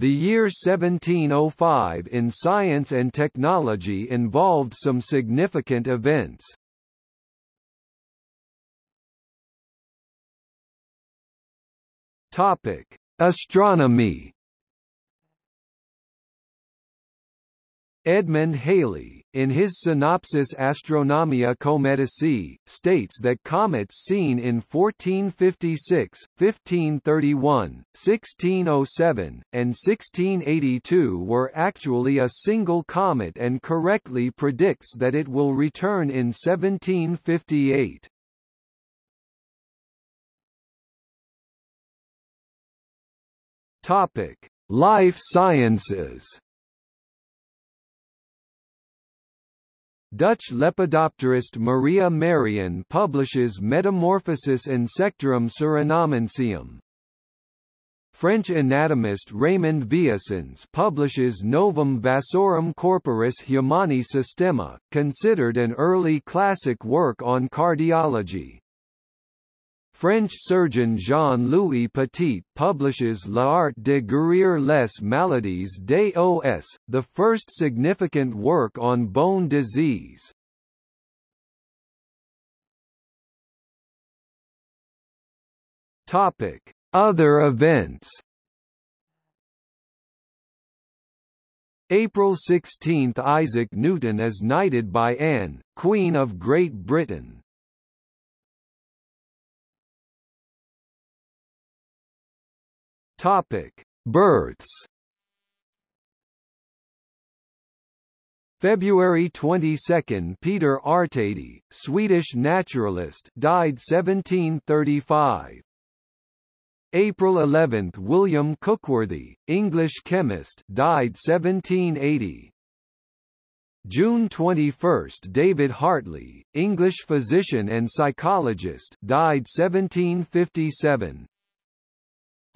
The year 1705 in science and technology involved some significant events. Topic: Astronomy. Edmund Halley, in his Synopsis Astronomiae Cometicae, states that comets seen in 1456, 1531, 1607, and 1682 were actually a single comet and correctly predicts that it will return in 1758. Topic: Life Sciences. Dutch lepidopterist Maria Merian publishes Metamorphosis insectorum surinamensium. French anatomist Raymond Vieussens publishes Novum Vasorum Corporis Humani Systema, considered an early classic work on cardiology. French surgeon Jean-Louis Petit publishes L'art de guérir les maladies des os, the first significant work on bone disease. Topic: Other events. April 16 – Isaac Newton is knighted by Anne, Queen of Great Britain. Topic: Births. February 22 – Peter Artedi, Swedish naturalist died 1735. April 11 – William Cookworthy, English chemist died 1780. June 21 – David Hartley, English physician and psychologist died 1757.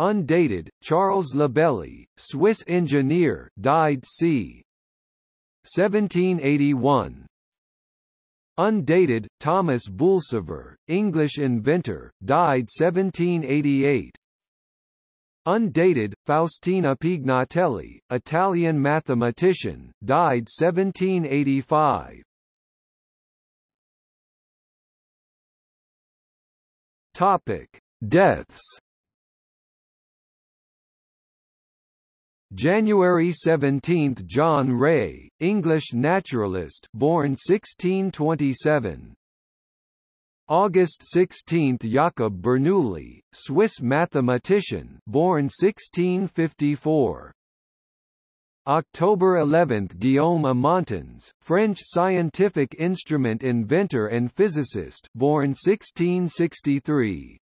Undated, Charles Labelye, Swiss engineer died c. 1781. Undated, Thomas Boulsover, English inventor, died 1788. Undated, Faustina Pignatelli, Italian mathematician, died 1785. Topic: Deaths January 17 – John Ray, English naturalist born 1627 August 16 – Jakob Bernoulli, Swiss mathematician born 1654 October 11 – Guillaume Amontons, French scientific instrument inventor and physicist born 1663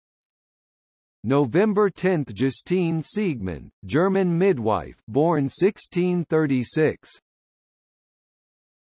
November 10 – Justine Siegmund, German midwife born 1636